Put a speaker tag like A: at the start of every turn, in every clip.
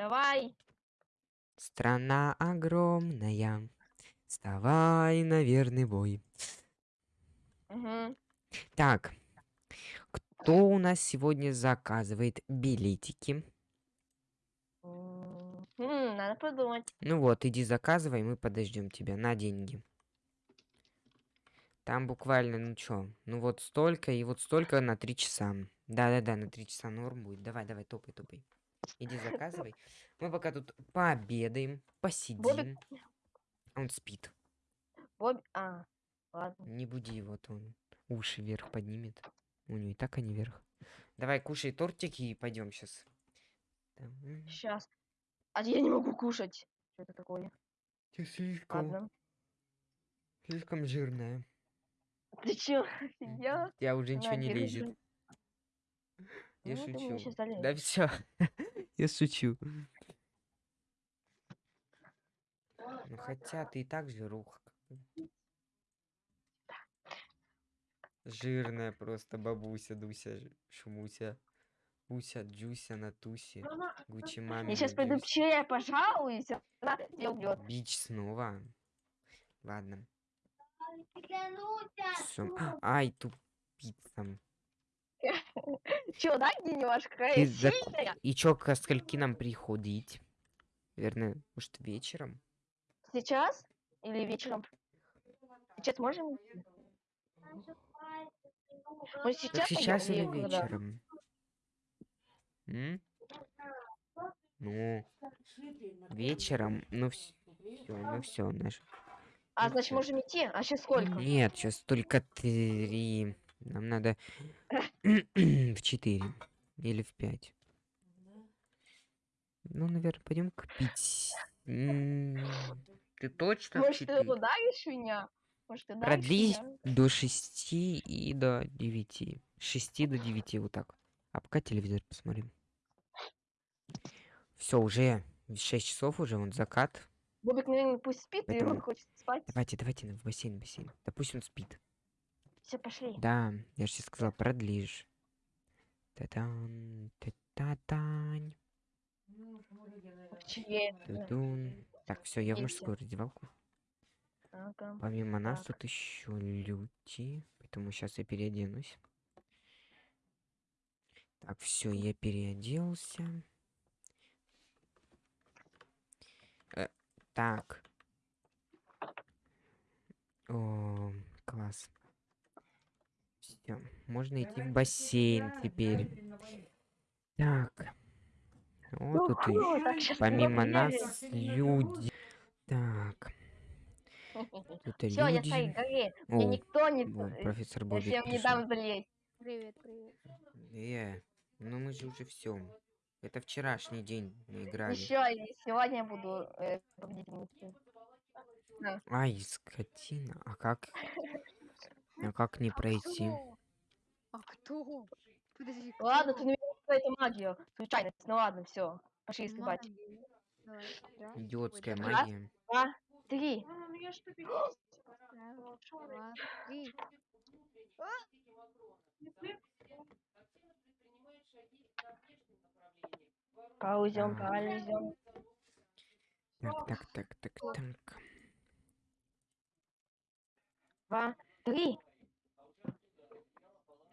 A: Давай.
B: Страна огромная, вставай на верный бой.
A: Мгм.
B: Так, кто у нас сегодня заказывает билетики?
A: М, надо подумать.
B: Ну вот, иди заказывай, мы подождем тебя на деньги. Там буквально, ну чё, ну вот столько и вот столько на три часа. Да-да-да, на три часа норм будет. Давай, давай, топай, топай. Иди заказывай. Мы пока тут пообедаем, посидим. Он спит.
A: Боб... А, ладно.
B: Не буди его, то он уши вверх поднимет. У него и так они вверх. Давай, кушай тортики и пойдем сейчас.
A: Сейчас. А я не могу кушать. Что это такое?
B: Ты слишком,
A: Ладно.
B: слишком жирная.
A: Ты чё, офигел?
B: Я уже ничего не лезет. Я
A: Ну,
B: шучу. Да все. Я шучу. Ну хотя ты и так жируха. Жирная просто бабуся, Дуся, Шумуся. Буся, Джуся, Натуси. Гучи маме.
A: Я сейчас пойду к Че, пожалуюсь. Она тебя убьет.
B: Бич снова. Ладно. Всё. Ай, тупица.
A: Че, да, немножко?
B: Зак-
A: сильная.
B: И чё, ко скольки нам приходить? Наверное, может, вечером?
A: Сейчас или вечером? Сейчас можем? Мы сейчас,
B: Так сейчас или вечером? М? Ну, вечером, ну все, ну все, наш.
A: А, значит, можем идти? А сейчас сколько?
B: Нет, сейчас только три. Нам надо в четыре или в пять. Ну, наверное, пойдем купить. М, Ты точно в
A: Может, ты ударишь меня? Может, ты ударишь
B: Продли
A: меня?
B: до шести и до девяти. С шести до девяти, вот так. А пока телевизор посмотрим. Все, уже 6 часов уже, он закат.
A: Бобик, наверное, пусть спит, и
B: Поэтому
A: он хочет спать.
B: Давайте, давайте на- в бассейн, в бассейн. Да пусть он спит.
A: Все, пошли.
B: Да, я же тебе сказал, продлишь. Та-дан, та-та-тань, ту-дун. Так, все, я в мужскую раздевалку.
A: Ага.
B: Помимо нас
A: Так.
B: тут еще люди, поэтому сейчас я переоденусь. Так, все, я переоделся. Э, так. О, класс. Все, можно идти в бассейн теперь. Так. Вот тут и помимо нас люди. Так, тут
A: Все, я стоит,
B: люди.
A: гори. Мне
B: О,
A: никто не...
B: Во,
A: т-
B: профессор
A: Я
B: Бобик
A: всем не дам залезть.
C: Привет, привет.
B: Э, ну мы же уже все. Это вчерашний день мы играли.
A: Еще сегодня я буду э, победительницей.
B: Ай, скотина. А как? А как не пройти?
C: А кто? Подожди, кто?
A: Ладно, ты наверное это магию. Случайность. Ну ладно, все. Пошли
C: раз,
B: Идиотская
A: Раз.
B: магия.
A: Два, три.
C: раз, два, три.
A: Паузем,
B: Так.
A: паузем.
B: Так, так, так, так, так.
A: Два, три.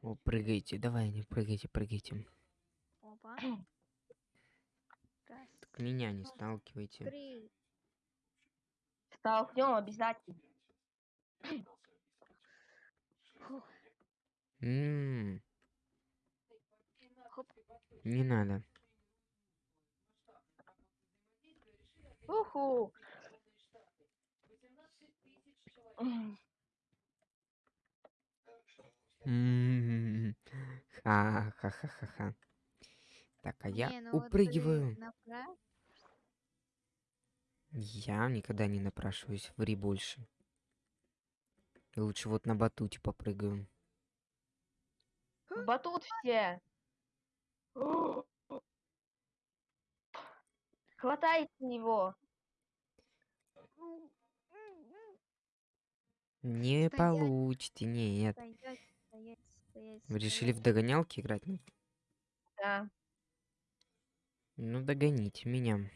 B: О, прыгайте, давай, не прыгайте, прыгайте.
C: Опа. Раз,
B: Так меня не сталкивайте.
C: три.
A: Столкнем обязательно.
B: М. Не надо.
A: Уху. М,
B: Ха-ха-ха-ха-ха. Так, а я
C: Не, ну вот ты
B: упрыгиваю. Я никогда не напрашиваюсь, ври больше. Лучше вот на батуте попрыгаю.
A: В батут все. Хватайте его.
B: Не
C: Стоять.
B: получите, нет.
C: Стоять, стоять, стоять.
B: Вы решили в догонялки играть?
A: Да.
B: Ну, догоните меня.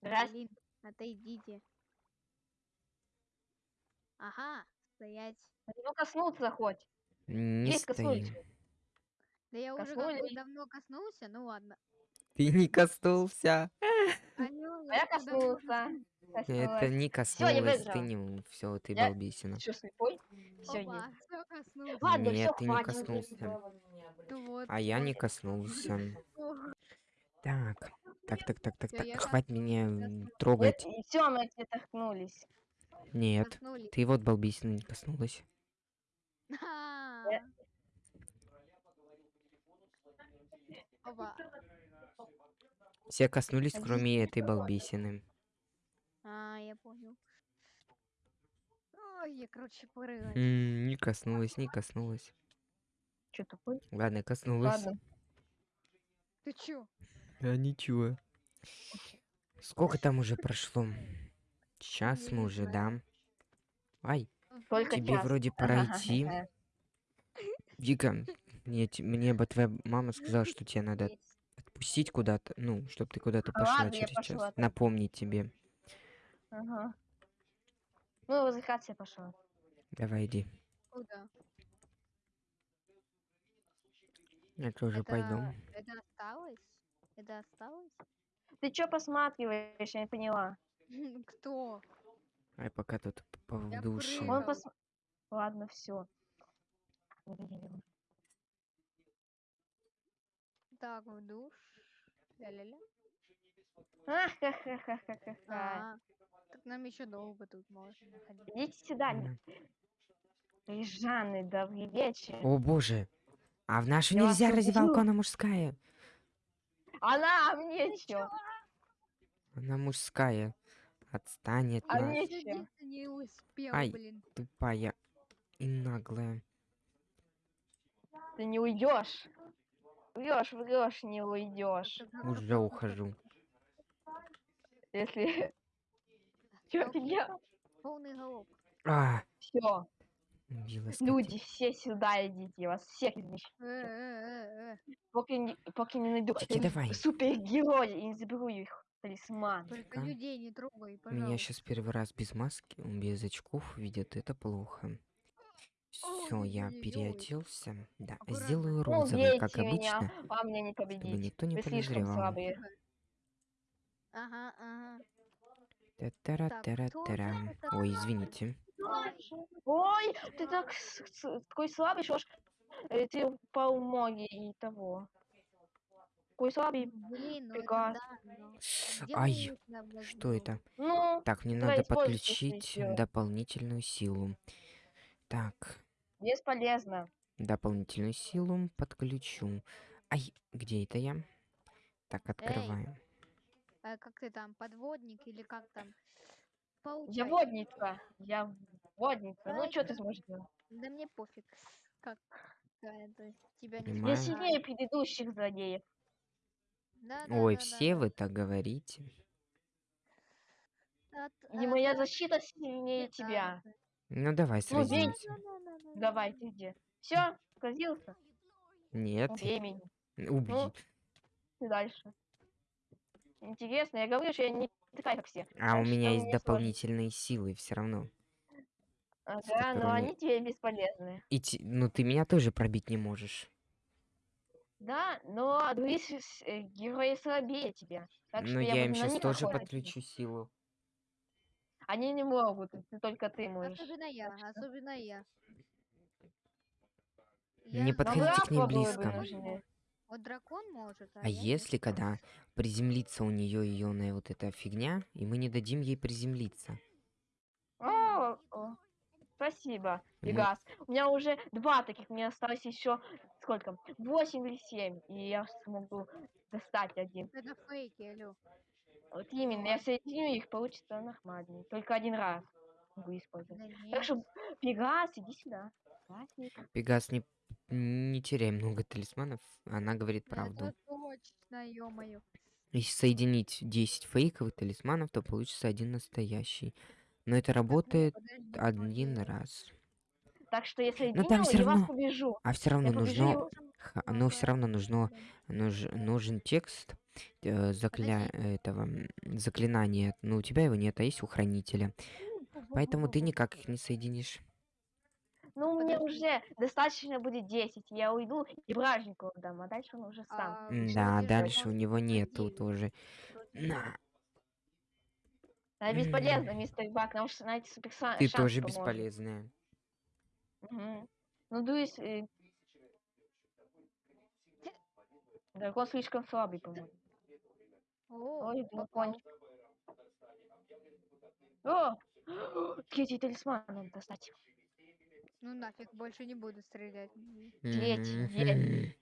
C: Да блин, отойдите. Ага, стоять.
A: Ну, коснуться хоть.
B: Не
A: Есть коснулись.
B: стою.
C: Да я уже бы
A: Коснулись.
C: давно коснулся, ну ладно.
B: Ты не коснулся.
C: Алло,
A: А я
C: уже
A: коснулся.
B: Это не коснулось, ты не... Все, ты
A: Я-
B: балбесина.
A: Что, слепой? Все,
C: коснулся.
A: Ладно,
B: Нет,
A: все,
B: ты не коснулся.
C: Ну вот.
B: А я не коснулся. Так, так, так, так, так, так, хватит меня трогать.
A: Все, мы тебе торкнулись.
B: Нет, ты вот балбесина не коснулась.
C: А. Опа.
B: Все коснулись, кроме этой балбесины.
C: А, я понял. Ой, я, короче, порылась.
B: М, Не коснулась, не коснулась.
A: Че тупой?
B: Ладно, коснулась.
A: Ладно.
C: Ты чё?
B: А ничего. Сколько там уже прошло? Сейчас
C: Я
B: мы уже, да. Ай,
A: Только
B: тебе
A: час.
B: вроде пора идти. Вика, мне, мне бы твоя мама сказала, что тебе надо отпустить куда-то, ну, чтобы ты куда-то
A: А
B: пошла
A: ладно, я
B: через
A: пошла
B: час. Напомнить тебе.
A: Ага. Ну, возвращаться пошла.
B: Давай иди.
C: Куда?
B: Я тоже пойду.
C: Это, это осталось? Это осталось?
A: Ты что посматриваешь? Я не поняла.
C: Кто?
B: Ай, пока тут п- в
C: Я
B: душе.
C: прыгала.
A: Он пос... Ладно, все.
C: Так, в душ. Ля-ля-ля.
A: Ха-ха-ха-ха-ха-ха.
C: А, так нам еще долго тут можно находиться.
A: Идите сюда. Жанны, добрый вечер.
B: О боже. А в нашу
A: Я
B: нельзя раздевалку,
A: убью.
B: она мужская.
A: Она, а мне чё?
B: Она мужская. Отстань от
A: А
B: нас,
A: мне чё?
C: не успел,
B: Ай.
C: блин.
B: тупая и наглая.
A: Ты не уйдешь. Врешь, врешь, не уйдешь.
B: Уже ухожу.
A: Если... Чё я?
C: Полный голоб.
B: А,
A: Все, люди, все сюда идите, я вас всех извещу.
C: Э, э, э.
A: Пока не, пока не найду
B: Тики, давай.
A: супергероя и не заберу их талисман.
C: Только
B: Ага.
C: людей не трогай,
B: Меня
C: пожалуйста.
B: сейчас первый раз без маски, без очков видят, это плохо. Все, я
C: Ой-ой-ой.
B: переоделся. Да,
C: Аккуратно.
B: сделаю
A: Ну,
B: розовый, как
A: бейте меня,
B: обычно,
A: вам мне не
B: чтобы
A: победить.
B: никто не
A: Вы слишком
B: подозревал.
A: слабые.
C: Ага, ага.
B: Та-тара-тара-тара.
C: кто
B: Ой, извините.
A: Ой, ты так такой слабый, что ж э, ты по умоге и того. Такой слабый.
C: Блин, ну это да, где
B: Ай, Что это?
A: Ну,
B: Так, мне надо подключить дополнительную силу. Так,
A: бесполезно.
B: дополнительную силу подключу. Ай, где это я? Так, открываем.
C: А как ты там, подводник или как там?
A: Я
C: Получай.
A: водница. Я водница. Ну, что ты сможешь делать?
C: Да мне пофиг. Как э, то есть тебя не
B: Понимаю.
A: Я сильнее предыдущих злодеев.
C: Да, да,
B: Ой,
C: да,
B: все
C: да.
B: вы так говорите.
C: От-
A: И
C: от-
A: моя
C: от-
A: защита сильнее
C: да,
A: тебя.
B: Ну давай
A: Ну,
B: сразимся.
A: Давай, ты где? Все, сказился?
B: Нет,
A: Убей меня.
B: убей.
A: Ну, дальше. Интересно, я говорю, что я не такая, как все.
B: А у меня есть
A: мне сложно.
B: дополнительные силы все равно.
A: Ага, но
B: которыми-
A: они тебе бесполезны.
B: И ти- ну ты меня тоже пробить не можешь.
A: Да, но другие с- э, герои слабее тебя. Так
B: Но
A: что
B: я,
A: я
B: им сейчас тоже
A: охотиться.
B: подключу силу.
A: Они не могут, ты- только ты можешь.
C: Особенно я, особенно я.
B: Не подходите к ней близко.
C: Вот дракон может, а,
B: А если когда приземлится у нее ионная вот эта фигня, и мы не дадим ей приземлиться?
A: О, о, спасибо,
B: Мы-
A: Пегас. У меня уже два таких, мне осталось еще сколько? Восемь или семь, и я смогу достать один.
C: Это фейки, алло.
A: Вот именно, я соединю их, получится нормально. Только один раз могу использовать.
C: Да
A: Так что, Пегас, иди сюда.
B: Пегас, не, не теряй много талисманов, она говорит правду.
C: Это точно, ё-моё.
B: Если соединить 10 фейковых талисманов, то получится один настоящий. Но это работает
C: Подожди,
B: один раз.
A: Так что я
B: Но
A: соединю,
B: там все равно,
A: побежу.
B: а все равно
A: Я
B: нужно
A: его-
B: но все равно нужно, нуж- нужен текст э, закля... Этого заклинания. Но у тебя его нет, а есть у хранителя. Поэтому ты никак их не соединишь.
A: Ну, мне
C: Подожди.
A: уже достаточно будет 10. Я уйду и бражнику дам, а дальше он уже сам.
C: А,
B: Да, дальше у него нету тоже. На,
A: А бесполезно, мистер Бак, нам же найти супер
B: ты тоже
A: поможет.
B: бесполезная.
A: Мгм. Ну, дуюсь... э, Дракон слишком слабый, по-моему. Ой, дракончик. О! Третий талисман надо достать.
C: Ну нафиг, больше не буду стрелять.
A: Третий,
B: Мгм.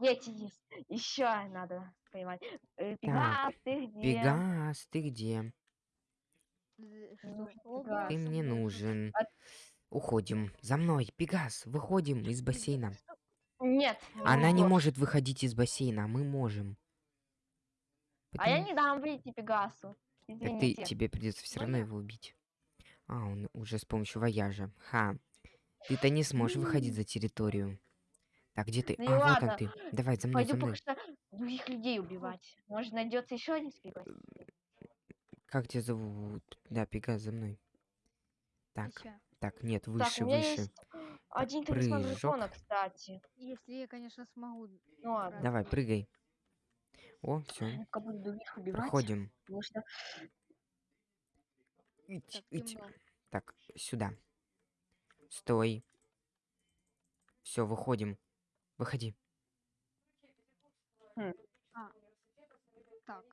A: Третий есть. Еще надо поймать. Э, Пегас, ты где?
B: Пегас, ты где?
A: Ну.
B: Ты мне нужен.
A: А-
B: Уходим. За мной. Пегас, выходим из бассейна.
A: Нет.
B: Она не может выходить из бассейна, а мы можем.
A: А я не дам выйти Пегасу.
B: Так ты,
A: Извините.
B: тебе придется все
C: Ну
B: равно его убить. А, он уже с помощью вояжа. Ха. Ты-то не сможешь выходить за территорию. Так, где ты?
A: Ну
B: а, вот
A: ладно.
B: он ты. Давай, за мной,
A: Пойду
B: за мной.
A: пока что других людей убивать. Может, найдется еще один Пегас?
B: Как тебя зовут? Да, Пегас, за мной. Так, так, нет,
A: Так,
B: выше,
A: у меня
B: выше.
A: есть один талисман дракона, кстати.
C: Если я, конечно, смогу.
A: Ну ладно.
B: Давай, прыгай. О, все, проходим.
A: Что
B: Ить,
C: Так,
B: ить. Так, сюда. Стой. Все, выходим. Выходи.
C: Так,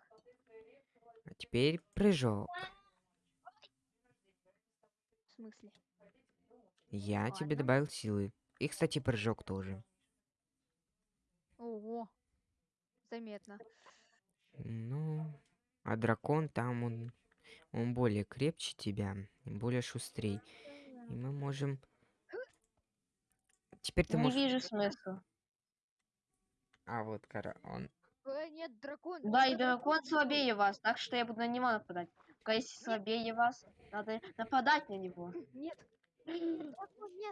B: А теперь прыжок.
C: в смысле?
B: Я тебе
C: Ладно.
B: добавил силы. И, кстати, прыжок тоже.
C: Ого. Заметно.
B: Ну, а дракон там, он, он более крепче тебя, более шустрей. И мы можем... Теперь ты
A: не
B: можешь...
A: вижу смысла.
B: А, вот, кора, он...
C: Э, нет, дракон.
A: Да, и дракон слабее вас, так что я буду на него нападать. Пока если слабее вас, надо нападать на него.
C: Нет.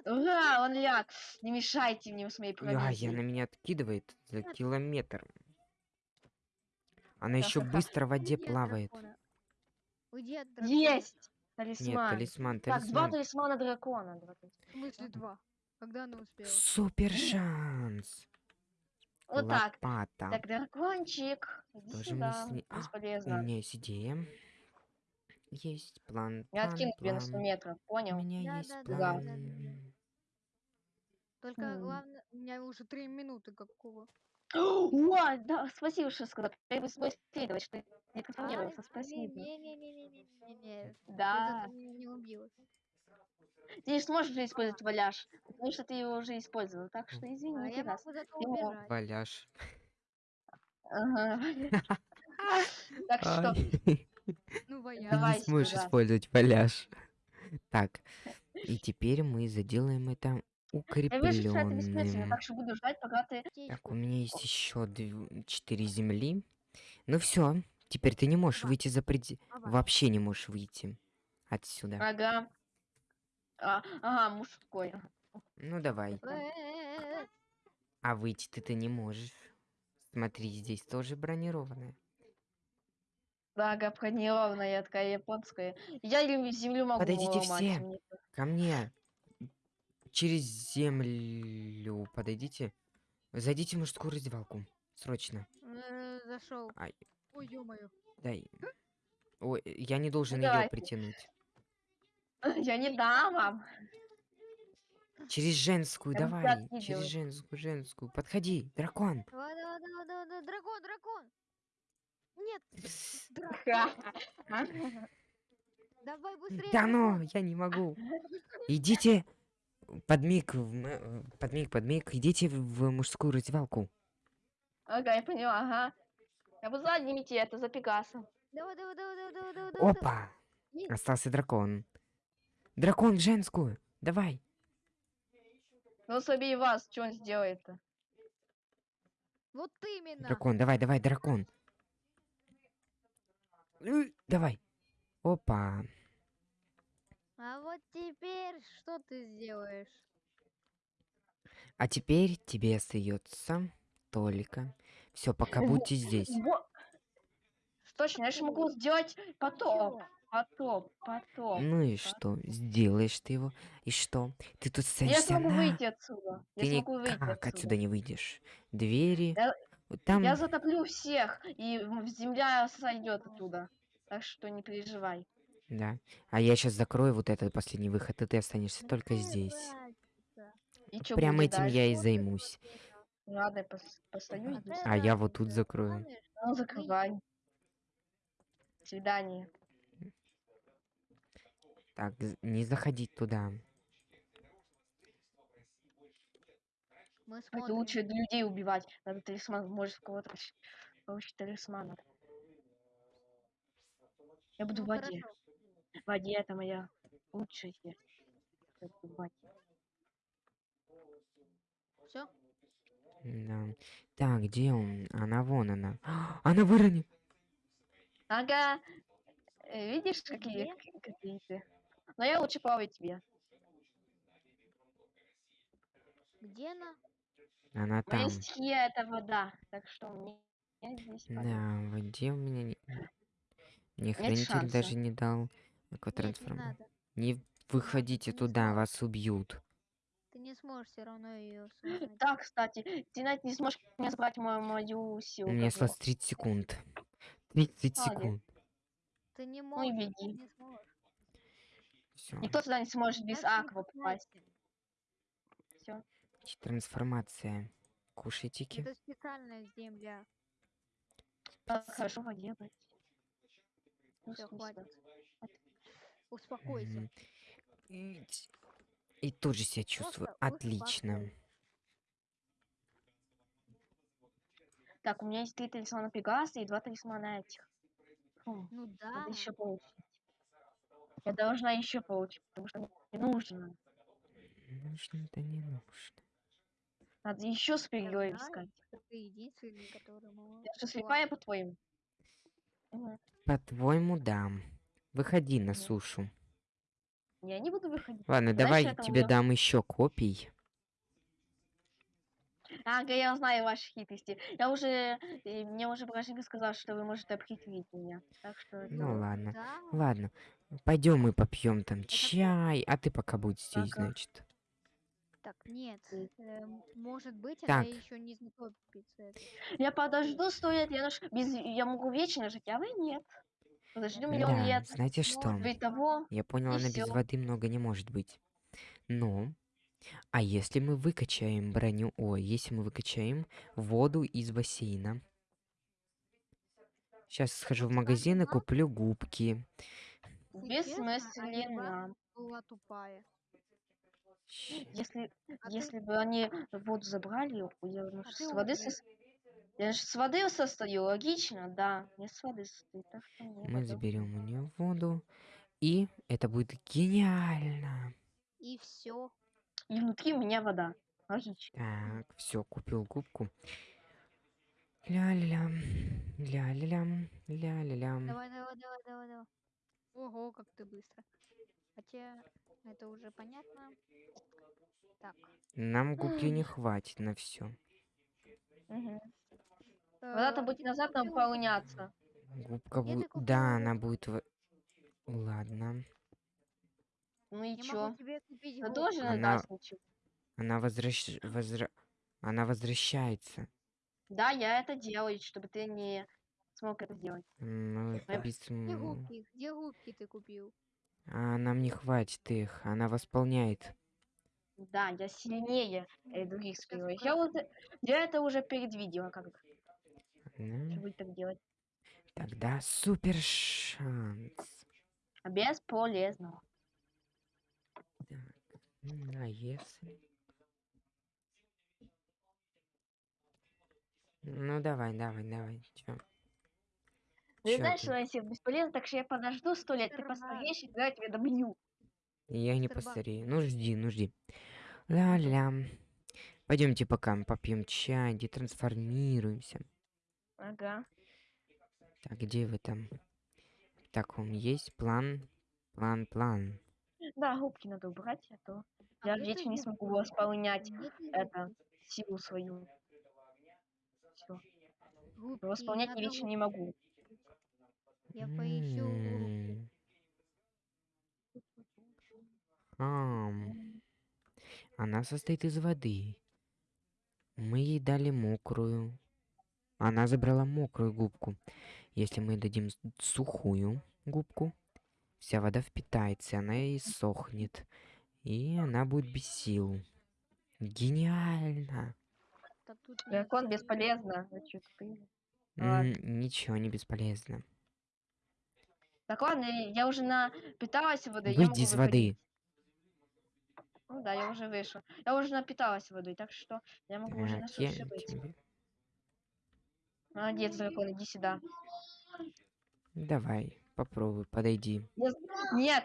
A: Ура, он ляг. Не мешайте мне с моей
B: А, я на меня откидывает за километр. Она еще быстро в воде
C: Уйди от
B: плавает.
C: дракона.
A: Есть!
B: Нет,
A: Талисман.
B: талисман,
A: Так, два
B: талисман.
A: талисмана дракона. два талисмана.
C: В смысле два? Когда она успела?
B: Супер шанс.
A: Вот так.
B: Лопата.
A: Так, дракончик, иди
B: Тоже мне
A: сюда.
B: сни- А, У меня есть идея. Есть план.
A: Я
B: план,
A: откину тебе на 100
B: план.
A: метров,
B: У
A: понял?
B: меня
C: Да,
B: есть
C: да,
B: план.
C: да, да, да. Только
A: М.
C: главное, у меня уже три минуты какого.
A: О, да, спасибо, что сказал. Я бы свой следовать, что не трансформировался. Спасибо.
C: Не-не-не-не-не-не.
A: Да.
C: Не убила.
A: Ты не сможешь уже использовать валяж, потому что ты его уже использовал. Так что
C: А
A: извини,
C: я
A: раз.
C: могу зато
A: Его-
C: убежать.
B: Валяж.
A: Так что,
C: Ну.
A: Давай
B: не сможешь использовать валяж. Так, и теперь мы заделаем это
A: я вижу, что это бессмысленно,
B: укрепленным.
A: так что буду ждать, пока ты...
B: Так, у меня есть еще четыре земли. Ну все, теперь ты не можешь выйти за пределы. Вообще не можешь выйти отсюда.
A: Ага. А, ага, мужской.
B: Ну давай. А выйти ты ты не можешь. Смотри, здесь тоже бронированная.
A: Да, бронированная, такая японская. Я лю- землю могу
B: Подойдите
A: ломать,
B: все.
A: мне-
B: Ко мне. Через землю подойдите. Зайдите в мужскую раздевалку. Срочно.
C: Э, Зашел.
B: Ай.
C: Ой, ё-моё.
B: Дай. Ой, я не должен ее
A: Ну, давайте.
B: притянуть.
A: Я не дам вам.
B: Через женскую,
A: тебя
B: давай. Через женскую, женскую. Подходи, дракон.
C: Давай, давай, давай, давай, давай. Дракон, дракон. Нет. Дракон. Давай быстрее.
B: Да ну, я не могу. Идите. Подмиг, в м- э, подмиг, подмиг. Идите в мужскую раздевалку.
A: Ага, я поняла, ага. Я буду задним идти, это за Пегасом.
C: Давай, давай, давай, давай, давай, давай.
B: Опа!
C: Есть.
B: Остался дракон. Дракон в женскую. Давай.
A: Ну, слабее вас, что он сделает-то?
C: Вот именно.
B: Дракон, давай, давай, дракон. Э, Давай. Опа.
C: А вот теперь что ты сделаешь?
B: А теперь тебе остается только. Все, пока будьте здесь.
A: Точно, я же могу сделать потоп.
C: Чё?
A: Потоп, потоп.
B: Ну и что? Сделаешь ты его. И что? Ты тут
A: Я
B: садишься
A: смогу
B: на...
A: выйти отсюда. Я
B: Ты
A: смогу выйти
B: отсюда
A: отсюда.
B: не выйдешь. Двери.
A: Я-
B: вот Там...
A: Я затоплю всех, и земля сойдет оттуда. Так что не переживай.
B: Да. А я сейчас закрою вот этот последний выход, и ты останешься только здесь.
A: И
B: Прям этим я и займусь.
A: Ладно, я пос- постою здесь.
B: А я вот тут закрою.
A: Ну, закрывай. До свидания.
B: Так, не заходить туда.
C: Мы
A: Это
C: смотрим.
A: лучше людей убивать. Надо талисман, может кого-то получить талисман. Я буду
C: Ну,
A: в воде.
C: хорошо.
A: Воде это моя лучшая смерть. Я буду в воде.
C: Всё?
B: Да. Так, где он? Она вон она. Она выронит.
A: Ага. Э, Видишь, какие,
C: Где?
A: к- какие ты? Но я лучше плаваю тебе.
C: Где она?
B: Она
A: Моя
B: там.
A: стихия это вода. Так что мне здесь.
B: Да, в воде у меня не... Мне хранитель даже не дал
C: Нет, не
B: экотрансформ.
C: надо.
B: Не выходите
C: не
B: туда,
C: сможешь.
B: вас убьют.
C: Ты не сможешь все равно ее.
A: Да, кстати, ты не сможешь мне забрать мою, мою силу.
B: У меня осталось 30 секунд. 30
A: Молодец.
B: секунд.
C: Ты не
A: Ну
C: можешь.
A: беги.
C: Не сможешь.
A: Никто сюда не сможет без
C: не
A: аква попасть. Все.
B: Трансформация. Кушайтики.
C: Это специальная земля.
A: Хорошо воде. Ну,
C: Все, хватит. Успокойся.
B: И тут же себя чувствую
C: Просто
B: отлично.
C: успокойся.
A: Так, у меня есть три талисмана Пегаса и два талисмана этих. Фу,
C: Ну да.
A: надо еще получить. Я должна еще получить, потому что мне нужно.
B: Нужно-то не нужно.
A: Надо еще супергероев искать.
C: Ты единственный, который может.
A: Я что, слепая, по-твоему?
B: По-твоему, да. Выходи на сушу.
A: Я не буду выходить.
B: Ладно,
A: Знаешь,
B: давай
A: это у
B: тебе дам еще копий.
A: Ага, я знаю ваши хитрости. Я уже, э, мне уже Порошенко сказал, что вы можете обхитрить меня. Так что это-
B: Ну ладно.
C: Да.
B: Ладно. Пойдем мы попьем там чай, а ты пока будь здесь,
A: Ага.
B: значит.
C: Так, нет. Эм, может быть,
B: Так.
C: она еще не знакомится. это.
A: Я подожду сто лет, я, наш... без... я могу вечно жить, а вы нет. Подожди миллион
B: Да,
A: лет.
B: знаете что?
A: Того.
B: Я понял, она без
A: всё.
B: воды много не может быть. Но, а если мы выкачаем броню, ой, если мы выкачаем воду из бассейна? Сейчас схожу в магазин и куплю губки.
A: Бессмысленно.
C: Была тупая.
A: Если,
C: А
A: если бы они воду забрали, я ну,
C: А
A: с воды
C: умный.
A: Я же с воды состою, логично, да. Я с воды состою, так что мне
B: Мы заберем у нее воду. И это будет гениально.
C: И все.
A: И внутри у меня вода. Логично.
B: Так, все, купил губку. Ля-ля-лям, ля-ля-лям, ля-ля-лям.
C: Давай, давай, давай, давай, давай. Ого, как ты быстро. Хотя это уже понятно. Так.
B: Нам губки не хватит на все.
A: Вода-то
C: э,
A: будет назад
C: губки.
A: наполняться.
B: Губка будет... Да, она будет... в- Ладно.
A: Ну и чё?
C: губки.
A: тоже не
B: Она-. Она возвращ... возра- Она возвращается.
A: Да, я это делаю, чтобы ты не смог это сделать.
B: Ну, без-
C: Где губки? Где губки ты купил?
B: А нам не хватит их. Она восполняет.
A: Да, я сильнее э, других супергероев. Я вот я это уже предвидела,
B: Ну,
A: будет так делать.
B: Тогда супер шанс.
A: А Бесполезно.
B: М, А если... Ну, давай, давай, давай. Чё?
A: Ты
B: Чё
A: знаешь,
B: ты?
A: что если бесполезно, так что я подожду сто лет, ты постареешь, и тогда я тебя добью.
B: Я не постарею. Ну, жди, ну, жди. Ля-ля. Пойдемте пока попьем чай, детрансформируемся.
A: Ага.
B: Так, где вы там? Так, он есть план. План, план.
A: Да, губки надо убрать, а то Я
C: где
A: вечно не смогу восполнять это,
C: губки?
A: силу свою. Всё.
C: Губки,
A: Восполнять я вечно не могу.
C: Я поищу губку.
B: М. Ам. Она состоит из воды. Мы ей дали мокрую. Она забрала мокрую губку. Если мы дадим сухую губку, вся вода впитается, она и сохнет. И она будет без сил. Гениально!
C: Да тут
A: Дракон бесполезно. Чё.
B: Ничего не бесполезно.
A: Так ладно, я уже напиталась водой.
B: Выйди из
A: выходить.
B: воды.
A: Ну да, я уже вышла. Я уже напиталась водой, так что я могу уже на
B: Так,
A: суше быть.
B: тебе...
A: Молодец, дракон, иди сюда.
B: Давай, попробуй, подойди.
A: Я Нет!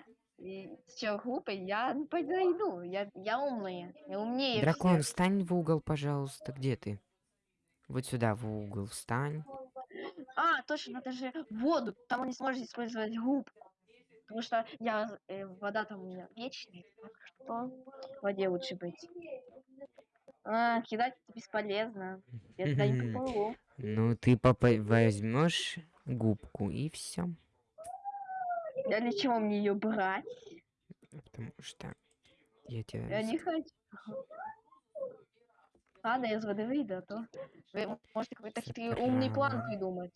A: Чё, глупый? Я подойду. Я, я умная. Я умнее
B: Дракон,
A: всех.
B: встань в угол, пожалуйста. Где ты? Вот сюда, в угол, встань.
A: А, точно, надо же воду. Там он не сможет использовать губку. Потому что я, э, вода там у меня вечная. Так что в воде лучше быть. А, кидать бесполезно. Я туда не попаду.
B: Ну, ты возьмешь губку и все.
A: Я для чего мне ее брать?
B: Потому что я тебя...
A: Я не хочу. Ладно, я из воды выйду, а то вы можете какой-то хитрый умный план придумать.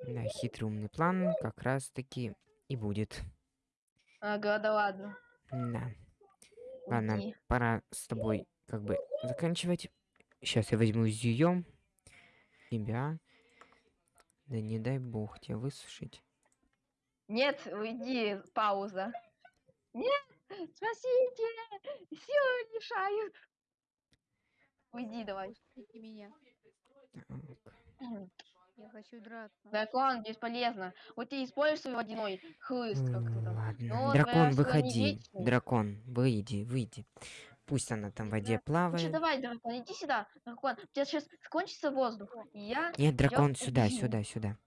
B: Да, хитрый умный план как раз таки и будет.
A: Ага, да ладно.
B: Да. Ладно,
A: Уйди.
B: пора с тобой как бы заканчивать. Сейчас я возьму зюем тебя. Да не дай бог тебя высушить.
A: Нет, уйди, пауза. Нет, спасите! Силы мешают. Уйди давай.
C: Пустите меня.
B: Так.
C: Я хочу драться.
A: Дракон бесполезно. Вот ты используй свой водяной хлыст как-то.
B: Ладно. Дракон, выходи. Дракон, выйди, выйди. Пусть она там в воде
A: что,
B: плавает.
A: давай, дракон, иди сюда. Дракон, у тебя сейчас кончится воздух. И я...
B: Нет, дракон,
A: тебя
B: сюда,
A: убью.
B: сюда, сюда.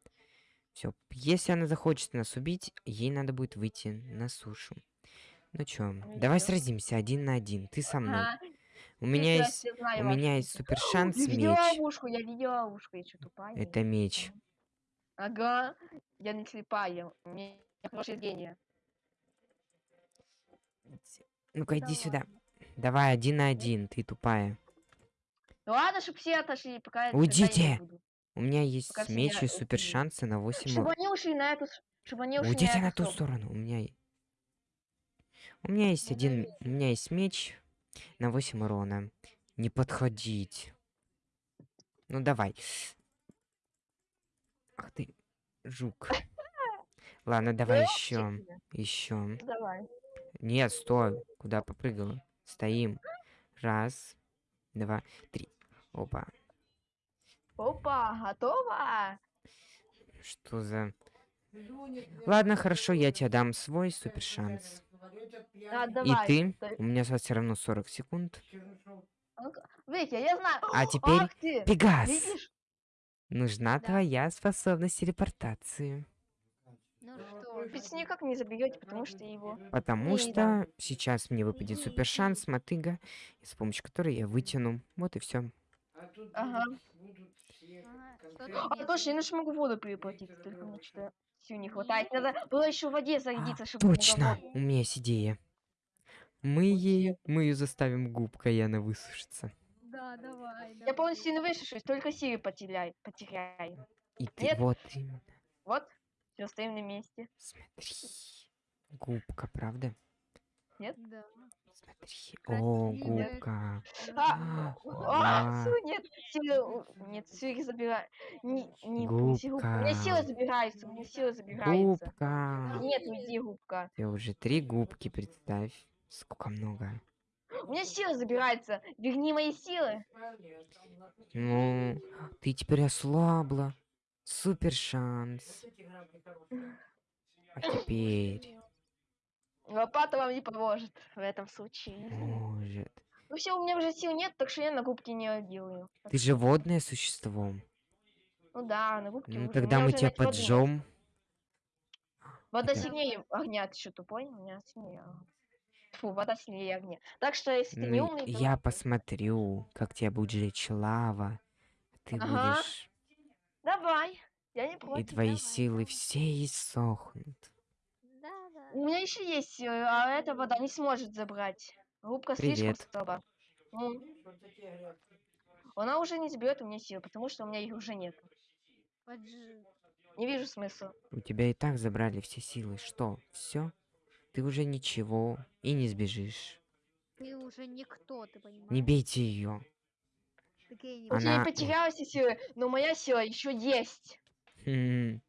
B: Все. Если она захочет нас убить, ей надо будет выйти на сушу. Ну чё,
A: Ну
B: давай сразимся один на один. Ты со мной.
A: Ага,
B: У меня есть, у меня есть супер шанс
A: Я видела
B: меч.
A: ловушку, я видела ловушку, я что, тупая?
B: Это меч.
A: Ага, я не слепая, у меня хорошее зрение.
B: Ну-ка, иди сюда. Давай один на один, ты тупая.
A: Ну ладно, чтоб все отошли, пока
B: Уйдите! У меня есть
A: Пока
B: меч и супер шансы на 8
A: Чтобы они ушли на эту, чтобы они ушли
B: Уйдите
A: на,
B: на ту
A: сторону.
B: У меня... У меня есть один... У меня есть меч на 8 урона. Не подходить. Ну давай. Ах ты, жук. Ладно, давай еще. Еще.
A: Давай.
B: Нет, стой. Куда попрыгала? Стоим. Раз, два, три. Опа.
A: Опа, готова?
B: Что за... Ладно, хорошо, я тебе дам свой супер шанс.
A: А,
B: И
A: давай.
B: ты?
A: Дай-
B: У меня все равно 40 секунд.
A: Витя, я знаю.
B: А теперь
A: Ах ты,
B: Пегас!
A: видишь?
B: Нужна
C: Да.
B: твоя способность телепортации.
C: Что
A: Ведь никак не забьете, потому что его...
B: Потому
A: Не,
B: что
A: да.
B: сейчас мне выпадет супер шанс, мотыга, с помощью которой я вытяну. Вот и все.
A: Ага.
C: что
A: А точно, я же могу воду переплатить, только мне что-то сил не хватает. Надо было еще в воде зарядиться, чтобы много
B: Точно! У меня есть идея. Мы ей, мы ее заставим губкой, и она высушится.
C: Да, давай,
A: Я
C: давай.
A: полностью не высушусь, только силы потеряю. потеряю.
B: И ты
A: Нет.
B: вот именно.
A: Вот, все, стоим на месте.
B: Смотри. Губка, правда?
C: Да.
B: Смотри. О, губка.
A: А,
B: А,
A: а, нет, силы, у- нет, силы забираю. Не, не, силы- У меня силы
B: Губка.
A: забираются, у меня силы забираются.
B: Губка.
A: Нет, уйди, губка.
B: Ты уже три губки представь. Сколько много.
A: У меня силы забираются. Верни мои силы.
B: Ну, ты теперь ослабла. Супер шанс. А теперь
A: Лопата вам не поможет в этом случае.
B: может.
A: Ну все, у меня уже сил нет, так что я на губки не делаю.
B: Ты же водное существо.
A: Ну да, на губки
B: Ну
A: уже.
B: Тогда мы тебя поджжем.
A: Вода
B: Это-
A: сильнее огня, ты что, тупой? У меня сильнее. Фу, вода сильнее огня. Так что, если ты не
B: Ну,
A: умный, то...
B: я посмотрю, как тебя будет жечь лава. Ты
A: Ага.
B: будешь...
A: Давай, я не
B: И
A: против.
B: твои
C: давай,
B: силы все иссохнут.
C: Да, да.
A: У меня еще есть, э, а эта вода не сможет забрать. Губка слишком слаба. Ну. Она уже не заберет у меня силы, потому что у меня их уже нет.
C: Поджи.
A: Не вижу смысла.
B: У тебя и так забрали все силы. Что? Все? Ты уже ничего и не сбежишь.
C: Ты уже никто, ты понимаешь?
B: Не бейте ее.
A: Я
B: Она-
A: потеряла все силы, но моя сила еще есть.
B: Хм.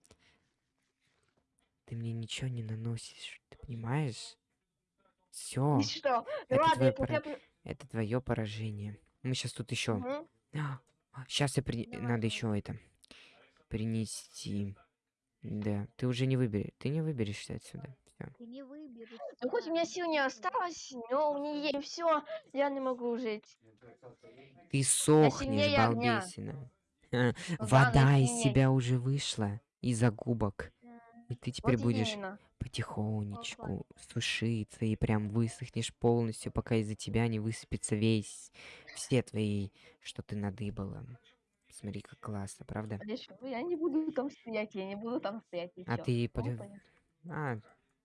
B: Ты мне ничего не наносишь, ты понимаешь? Все,
A: что? Ну
B: это
A: ладно,
B: твой
A: я
B: это твое поражение. Мы сейчас тут еще. Сейчас я при...
C: Давай,
B: надо еще это принести. Да, ты уже не выберешь. Ты не выберешься отсюда.
C: Ты не выберешься.
A: Ну хоть у меня сил не осталось, но у есть все, я не могу жить.
B: Ты сохнешь,
A: огня.
B: балбесина. Вода из тебя уже вышла из-за губок. И ты теперь
A: Вот
B: будешь
A: именно.
B: потихонечку сушиться и прям высохнешь полностью, пока из-за тебя не высыпется весь, все твои, что ты надыбала. Смотри, как классно, правда?
A: Я не буду там стоять, я не буду там стоять.
B: А ты
A: Ну, понятно.
B: А,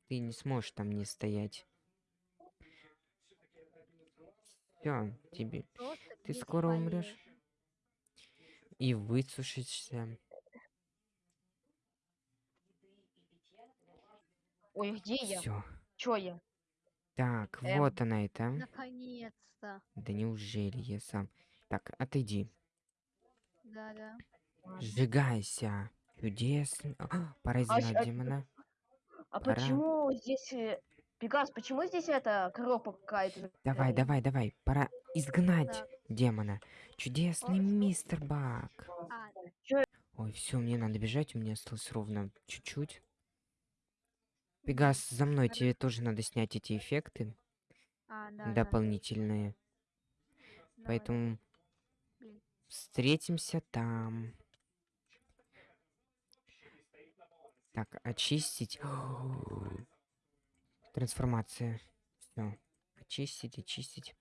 B: ты не сможешь там не стоять. Все, тебе.
C: Просто
B: Ты скоро умрешь. И высушишься.
A: Ой, где я?
B: Все.
A: Чё я?
B: Так,
A: Эм.
B: вот она это.
C: Наконец-то.
B: Да неужели я сам? Так, отойди.
C: Да-да.
A: Ладно.
B: Сжигайся. Чудесно. А, Пора
A: А а-
B: демона.
A: А
B: Пора.
A: почему здесь... э, Пегас, почему здесь эта коробка какая-то?
B: Давай, давай, давай. Пора изгнать
C: Так.
B: демона. Чудесный мистер Бак.
C: А,
B: Ой, все, мне надо бежать, у меня осталось ровно чуть-чуть. Пегас, за мной тебе тоже надо снять эти эффекты
C: а, да, да.
B: дополнительные.
C: Давай.
B: Поэтому
C: Блин.
B: встретимся там. Так, очистить. Трансформация. Все. Очистить, очистить.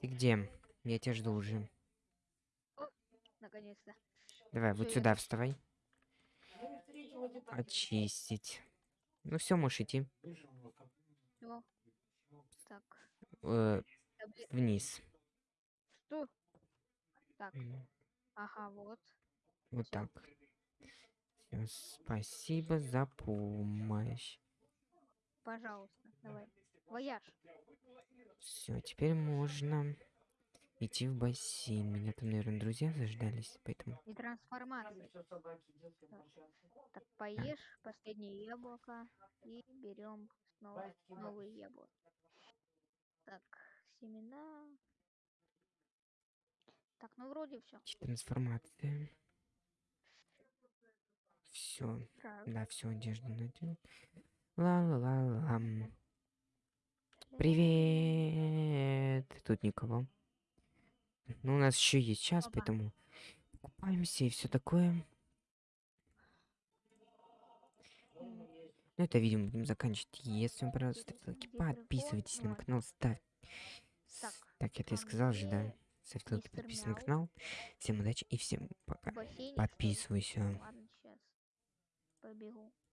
B: Ты где? Я тебя жду уже.
C: Наконец-то.
B: Давай, вот
C: я
B: сюда вставай. Очистить. Ну все, можешь идти.
C: Всё. Так.
B: Э, вниз.
C: Что? Так. Ага, вот.
B: Вот так. Всё, спасибо за помощь.
C: Пожалуйста. Давай. Вояж.
B: Все, теперь можно идти в бассейн. Меня там, наверное, друзья заждались, поэтому...
C: И трансформация. Так, поешь последнее яблоко и берем снова новые яблоки. Так, семена. Так, ну вроде все.
B: Трансформация. Все, да, все, одежду надел. Ла-ла-ла-ла. Привет. Тут никого. Ну, у нас еще есть час,
C: Опа.
B: поэтому купаемся и все такое. Ну, это видео будем заканчивать. Если вам понравилось, ставьте лайки, подписывайтесь на мой канал, ставь.
C: Так,
B: Так, это я
C: а
B: сказал же, да? Ставьте лайки, подписывайтесь на канал. Всем удачи и всем пока. Подписывайся.
C: बेखौ